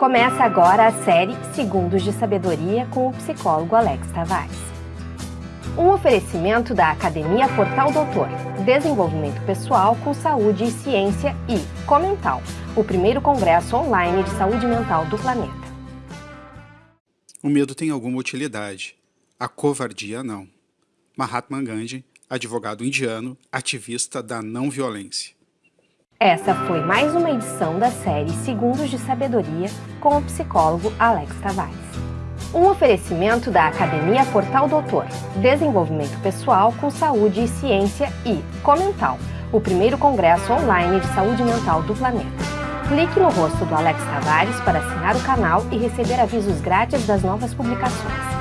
Começa agora a série Segundos de Sabedoria com o psicólogo Alex Tavares. Um oferecimento da Academia Portal Doutor, Desenvolvimento Pessoal com Saúde e Ciência e Comental, o primeiro congresso online de saúde mental do planeta. O medo tem alguma utilidade, a covardia não. Mahatma Gandhi, advogado indiano, ativista da não violência. Essa foi mais uma edição da série Segundos de Sabedoria com o psicólogo Alex Tavares. Um oferecimento da Academia Portal Doutor, Desenvolvimento Pessoal com Saúde e Ciência e Comental, o primeiro congresso online de saúde mental do planeta. Clique no rosto do Alex Tavares para assinar o canal e receber avisos grátis das novas publicações.